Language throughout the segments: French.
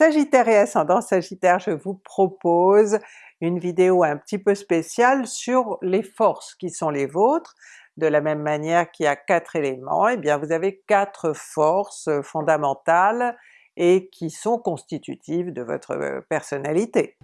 Sagittaire et ascendant Sagittaire, je vous propose une vidéo un petit peu spéciale sur les forces qui sont les vôtres. De la même manière qu'il y a quatre éléments, et eh bien vous avez quatre forces fondamentales et qui sont constitutives de votre personnalité.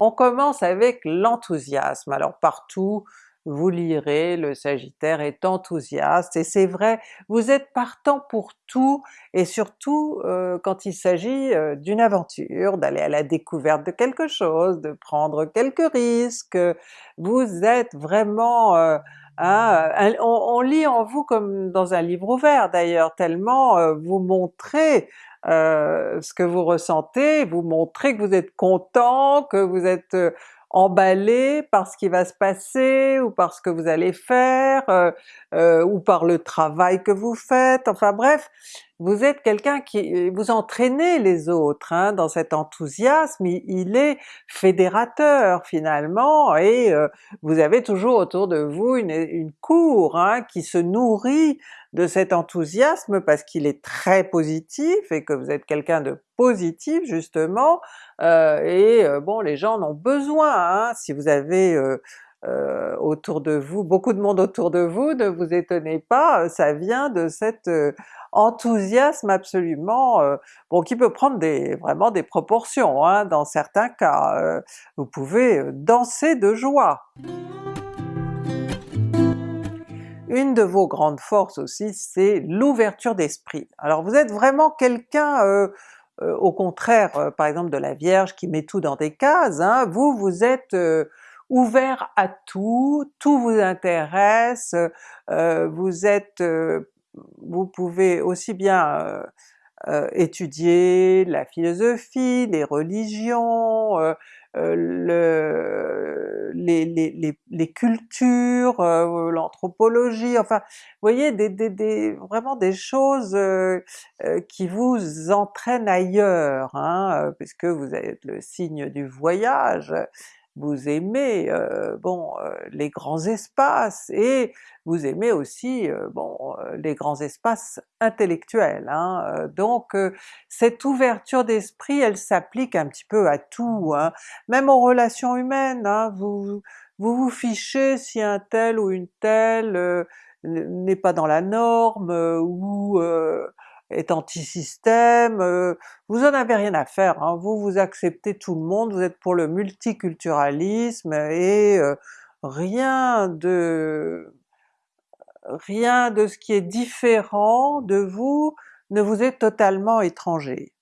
On commence avec l'enthousiasme. Alors partout vous lirez, le Sagittaire est enthousiaste, et c'est vrai, vous êtes partant pour tout, et surtout euh, quand il s'agit euh, d'une aventure, d'aller à la découverte de quelque chose, de prendre quelques risques, vous êtes vraiment euh, on, on, lit en vous comme dans un livre ouvert d'ailleurs, tellement vous montrez ce que vous ressentez, vous montrez que vous êtes content, que vous êtes emballé par ce qui va se passer, ou par ce que vous allez faire, euh, euh, ou par le travail que vous faites, enfin bref, vous êtes quelqu'un qui... vous entraînez les autres hein, dans cet enthousiasme, il, est fédérateur finalement, et euh, vous avez toujours autour de vous une, une cour hein, qui se nourrit de cet enthousiasme parce qu'il est très positif et que vous êtes quelqu'un de positif justement, euh, et euh, bon les gens en ont besoin, hein. si vous avez euh, autour de vous, beaucoup de monde autour de vous, ne vous étonnez pas, ça vient de cet enthousiasme absolument, bon qui peut prendre vraiment des proportions hein, dans certains cas, vous pouvez danser de joie. Une de vos grandes forces aussi, c'est l'ouverture d'esprit. Alors vous êtes vraiment quelqu'un euh, euh, au contraire euh, par exemple de la Vierge qui met tout dans des cases, hein. vous vous êtes ouvert à tout, tout vous intéresse, vous êtes vous pouvez aussi bien étudier la philosophie, les religions, le, les, les, les, cultures, euh, l'anthropologie, enfin vous voyez des, des, des, vraiment des choses euh, euh, qui vous entraînent ailleurs, hein, puisque vous êtes le signe du voyage, vous aimez bon les grands espaces et vous aimez aussi bon les grands espaces intellectuels. Hein. Donc cette ouverture d'esprit elle s'applique un petit peu à tout, hein. même aux relations humaines, hein. vous, vous vous fichez si un tel ou une telle n'est pas dans la norme, ou est anti-système, euh, vous en avez rien à faire, hein. vous vous acceptez tout le monde, vous êtes pour le multiculturalisme et euh, rien de rien de ce qui est différent de vous ne vous est totalement étranger.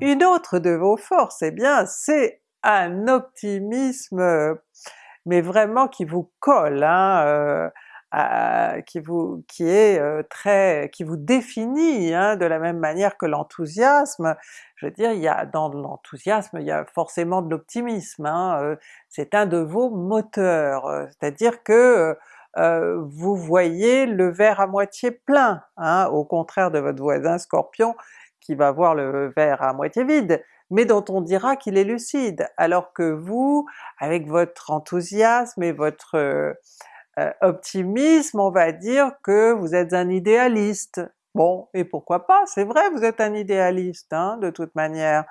Une autre de vos forces, eh bien c'est un optimisme mais vraiment qui vous colle, hein, euh, qui vous qui est euh, très qui vous définit hein, de la même manière que l'enthousiasme. Je veux dire, il y a dans l'enthousiasme, il y a forcément de l'optimisme, hein, euh, c'est un de vos moteurs, euh, c'est-à-dire que vous voyez le verre à moitié plein, hein, au contraire de votre voisin Scorpion qui va voir le verre à moitié vide, mais dont on dira qu'il est lucide, alors que vous, avec votre enthousiasme et votre euh, optimisme, on va dire que vous êtes un idéaliste. Bon, et pourquoi pas, c'est vrai, vous êtes un idéaliste hein, de toute manière,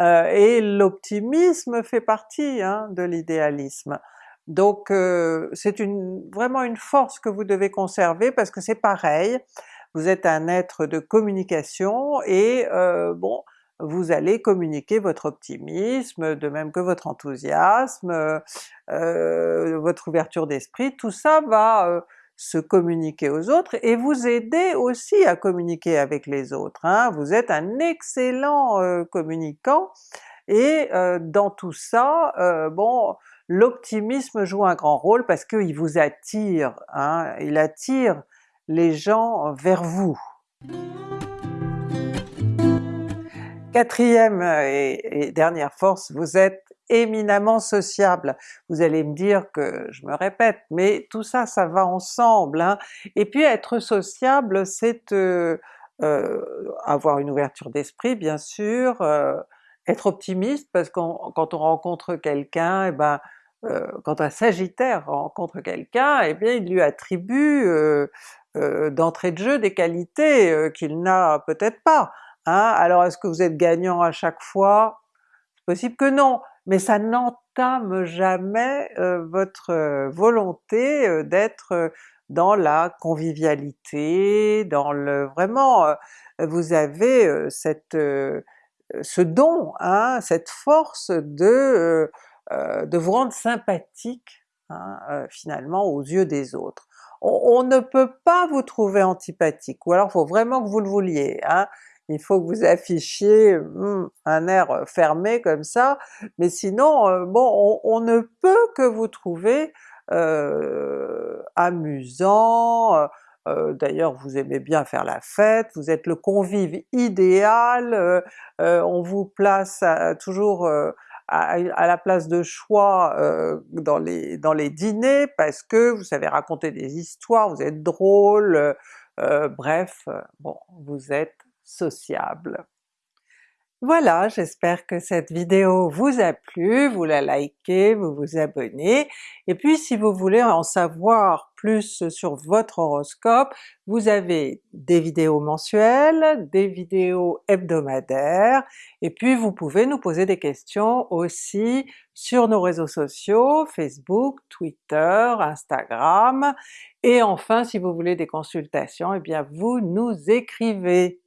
euh, et l'optimisme fait partie hein, de l'idéalisme. Donc euh, c'est une, vraiment une force que vous devez conserver parce que c'est pareil, vous êtes un être de communication et bon, vous allez communiquer votre optimisme, de même que votre enthousiasme, euh, votre ouverture d'esprit, tout ça va euh, se communiquer aux autres et vous aider aussi à communiquer avec les autres. Hein. Vous êtes un excellent euh, communicant et dans tout ça, l'optimisme joue un grand rôle parce qu'il vous attire, hein, il attire les gens vers vous. Quatrième et, dernière force, vous êtes éminemment sociable. Vous allez me dire que je me répète, mais tout ça, ça va ensemble. Hein. Et puis être sociable, c'est euh, euh, avoir une ouverture d'esprit bien sûr, euh, être optimiste parce que quand on rencontre quelqu'un, et eh ben quand un Sagittaire rencontre quelqu'un, eh bien il lui attribue d'entrée de jeu des qualités qu'il n'a peut-être pas. Hein? Alors est-ce que vous êtes gagnant à chaque fois? C'est possible que non, mais ça n'entame jamais votre volonté d'être dans la convivialité, dans le... vraiment vous avez cette, ce don, hein, cette force de, de vous rendre sympathique hein, finalement aux yeux des autres. On, ne peut pas vous trouver antipathique, ou alors faut vraiment que vous le vouliez, hein? Il faut que vous affichiez hmm, un air fermé comme ça, mais sinon bon on, ne peut que vous trouver euh, amusant, euh, d'ailleurs vous aimez bien faire la fête, vous êtes le convive idéal, euh, on vous place toujours à, la place de choix dans, les, dans les dîners parce que vous savez raconter des histoires, vous êtes drôle, bref, bon, vous êtes sociable. Voilà, j'espère que cette vidéo vous a plu, vous la likez, vous vous abonnez, et puis si vous voulez en savoir plus sur votre horoscope, vous avez des vidéos mensuelles, des vidéos hebdomadaires, et puis vous pouvez nous poser des questions aussi sur nos réseaux sociaux, Facebook, Twitter, Instagram, et enfin si vous voulez des consultations, eh bien vous nous écrivez!